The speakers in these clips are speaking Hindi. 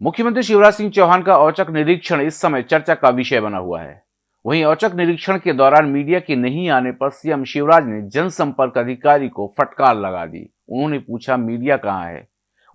मुख्यमंत्री शिवराज सिंह चौहान का औचक निरीक्षण इस समय चर्चा का विषय बना हुआ है। वहीं औचक निरीक्षण के दौरान मीडिया के नहीं आने पर सीएम शिवराज ने जनसंपर्क अधिकारी को फटकार लगा दी। उन्होंने पूछा, मीडिया कहाँ है?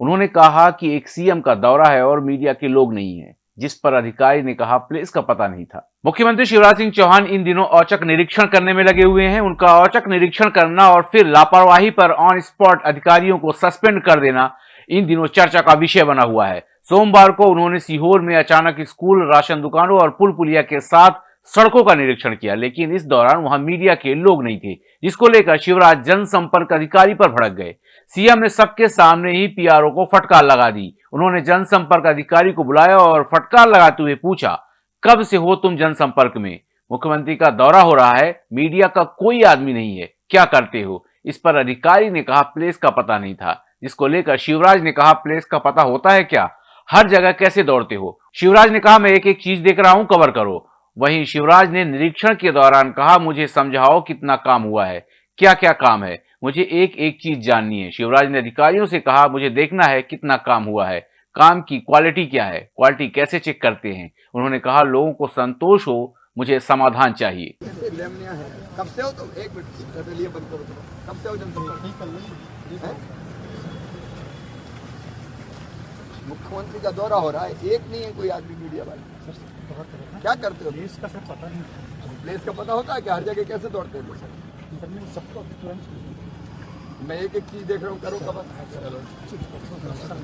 उन्होंने कहा कि एक सीएम का दौरा है और मीडिया के लोग नहीं है, जिस पर अधिकारी ने कहा, प्लेस का पता नहीं था। मुख्यमंत्री शिवराज सिंह चौहान इन दिनों औचक निरीक्षण करने में लगे हुए हैं। उनका औचक निरीक्षण करना और फिर लापरवाही पर ऑन स्पॉट अधिकारियों को सस्पेंड कर देना, इन दिनों चर्चा का विषय बना हुआ है। सोमवार को उन्होंने सीहोर में अचानक स्कूल, राशन दुकानों और पुल पुलिया के साथ सड़कों का निरीक्षण किया, लेकिन इस दौरान वहाँ मीडिया के लोग नहीं थे, जिसको लेकर शिवराज जनसंपर्क अधिकारी पर भड़क गए। सीएम ने सबके सामने ही पीआरओ को फटकार लगा दी। उन्होंने जनसंपर्क अधिकारी को बुलाया और फटकार लगाते हुए पूछा, कब से हो तुम जनसंपर्क में? मुख्यमंत्री का दौरा हो रहा है, मीडिया का कोई आदमी नहीं है, क्या करते हो? इस पर अधिकारी ने कहा, प्लेस का पता नहीं था। जिसको लेकर शिवराज ने कहा, प्लेस का पता होता है क्या? हर जगह कैसे दौड़ते हो? शिवराज ने कहा मैं एक एक चीज़ देख रहा हूँ कवर करो। वहीं शिवराज ने निरीक्षण के दौरान कहा मुझे समझाओ कितना काम हुआ है क्या क्या काम है? मुझे एक एक चीज़ जाननी है। शिवराज ने अधिकारियों से कहा मुझे देखना है कितना काम हुआ है। काम की क्वालिटी क्या है? क्वालिटी कैसे चेक करते हैं? उन्होंने कहा लोगों को संतोष हो मुझे समाधान चाहिए। कब से हो तुम? एक मिनट बंद करो। कब से हो? मुख्यमंत्री का दौरा हो रहा है एक नहीं है कोई आदमी मीडिया वाले। क्या करते हो? प्लेस का सर पता नहीं प्लेस का पता होता है कि हर जगह कैसे दौड़ते हैं सर सबको मैं एक एक चीज़ देख रहा हूँ करो कबर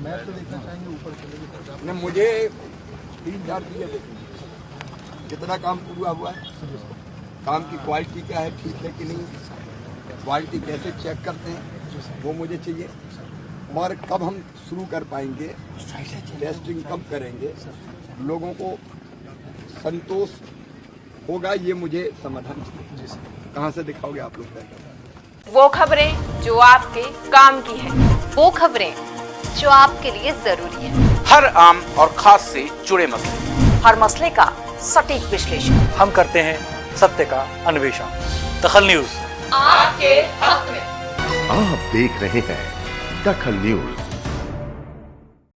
मैं तो देखना चाहेंगे ऊपर मुझे तीन चार चीज़ें देखनी कितना काम पूरा हुआ है काम की क्वालिटी क्या है ठीक है कि नहीं क्वालिटी कैसे चेक करते हैं वो मुझे चाहिए। और कब हम शुरू कर पाएँगे? टेस्टिंग कब करेंगे? लोगों को संतोष होगा ये मुझे समाधान कहाँ से दिखाओगे आप लोग वो खबरें जो आपके काम की है वो खबरें जो आपके लिए ज़रूरी है। हर आम और खास से जुड़े मसले। हर मसले का सटीक विश्लेषण। हम करते हैं सत्य का अन्वेषण। दखल न्यूज़। आपके हक में। आप देख रहे हैं दखल न्यूज़